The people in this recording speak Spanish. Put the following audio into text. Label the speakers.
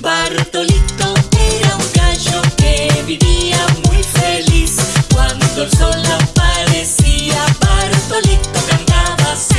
Speaker 1: Bartolito era un gallo que vivía muy feliz. Cuando el sol aparecía, Bartolito cantaba así.